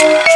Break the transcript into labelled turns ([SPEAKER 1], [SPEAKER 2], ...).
[SPEAKER 1] Bye.